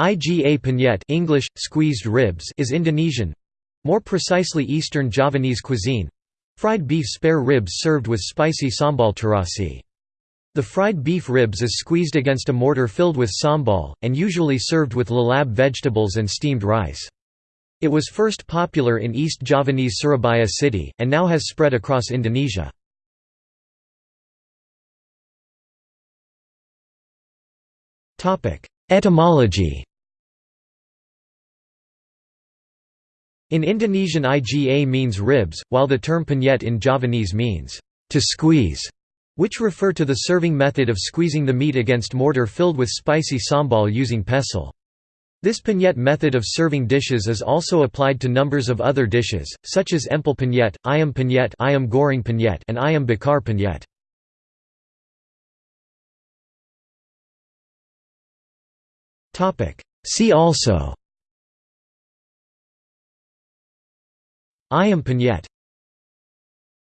Iga penyet English, squeezed ribs is Indonesian—more precisely Eastern Javanese cuisine—fried beef spare ribs served with spicy sambal terasi. The fried beef ribs is squeezed against a mortar filled with sambal, and usually served with lalab vegetables and steamed rice. It was first popular in East Javanese Surabaya city, and now has spread across Indonesia. Etymology In Indonesian iga means ribs, while the term penyet in Javanese means, to squeeze which refer to the serving method of squeezing the meat against mortar filled with spicy sambal using pestle. This penyet method of serving dishes is also applied to numbers of other dishes, such as empal penyet, ayam penyet, ayam goreng penyet and ayam bakar penyet. See also Ayam penyet